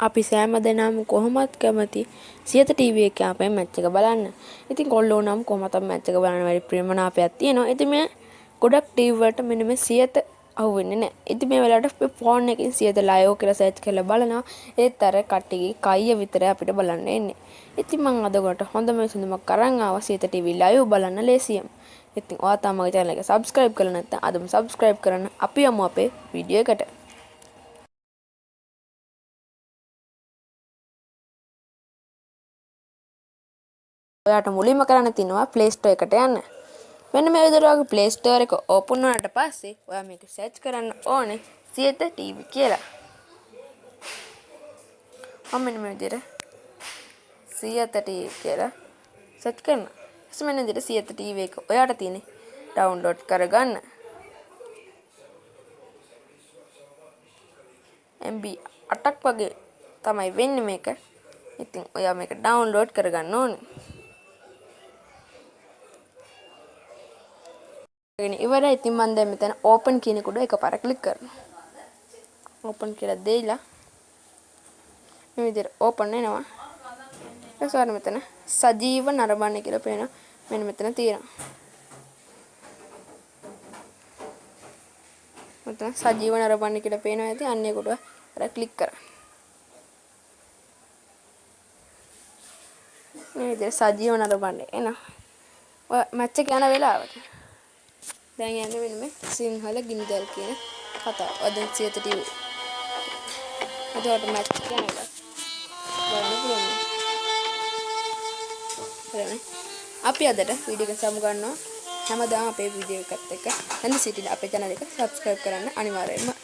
අපි සෑම දෙනාම කොහොමත් කැමති සියත ටීවී එකේ අපේ මැච් එක බලන්න. ඉතින් කොල්ලෝ නම් කොහොමත් මැච් එක බලන්න වැඩි ප්‍රියමනාපයක් තියෙනවා. ඉතින් මේ ගොඩක් ටීවී වලට මෙන්න මේ සියත අහුවෙන්නේ නැහැ. ඉතින් මේ වෙලාවට ෆෝන් එකකින් සියත ලයිව් කියලා සර්ච් කරලා බලනවා. ඒත් අර කට්ටියගේ කයිය විතරයි අපිට බලන්න එන්නේ. ඉතින් මම අද ඔයාලට හොඳම විසඳුමක් අරන් ආවා සියත ටීවී ලයිව් බලන්න ලේසියෙන්. ඉතින් ඔයා තාම මගේ channel එක subscribe කරලා නැත්නම් අදම subscribe කරන්න. අපි යමු අපේ වීඩියෝ එකට. ඔයාට මුලින්ම කරන්න තියෙනවා Play Store එකට යන්න. මෙන්න මේ විදිහට ඔයාගේ Play Store එක ඕපන් වුණාට පස්සේ ඔයා මේක සර්ච් කරන්න ඕනේ සියත TV කියලා. මම මෙන්න මේ විදිහට සියත TV කියලා සර්ච් කරනවා. ඊට මෙන්න විදිහට සියත TV එක ඔයාට තියෙන්නේ ඩවුන්ලෝඩ් කරගන්න. MB 8ක් වගේ තමයි වෙන්නේ මේක. ඉතින් ඔයා මේක ඩවුන්ලෝඩ් කරගන්න ඕනේ. ගෙන ඉවරයි. ඉතින් මම දැන් මෙතන ඕපන් කියන එක උඩ එකපාර ක්ලික් කරනවා. ඕපන් කියලා දෙයිලා මේ විදිහට ඕපන් වෙනවා. ඊට මෙතන සජීව නරඹන්න කියලා පේනවා. මෙන්න මෙතන තියෙනවා. මෙතන සජීව නරඹන්න කියලා පේනවා ඇති. අන්න ඒක උඩ අර ක්ලික් කරන්න. මේ විදිහට සජීව නරඹන්න එනවා. ඔය මැච් එක යන වෙලාවට දැන් යන්නේ මෙන්න මේ සිංහල ගිනිදල් කියන කතාව. අද සියත ටීවී. එතකොට මැච් එක යනවා. බලන්න පුළුවන්. හරිනේ. අපි අදට වීඩියෝ එක සමු ගන්නවා. හැමදාම අපේ වීඩියෝ එකත් එක්ක හැඳ සිටින අපේ channel එක subscribe කරන්න අනිවාර්යයෙන්ම